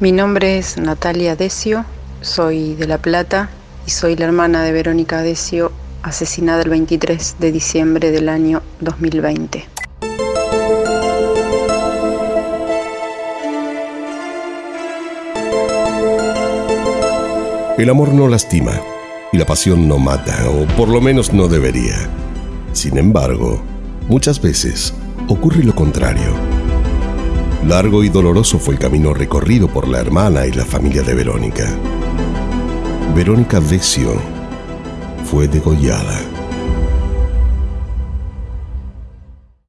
Mi nombre es Natalia Decio, soy de La Plata y soy la hermana de Verónica Decio, asesinada el 23 de diciembre del año 2020. El amor no lastima y la pasión no mata, o por lo menos no debería. Sin embargo, muchas veces ocurre lo contrario. Largo y doloroso fue el camino recorrido por la hermana y la familia de Verónica. Verónica Decio fue degollada.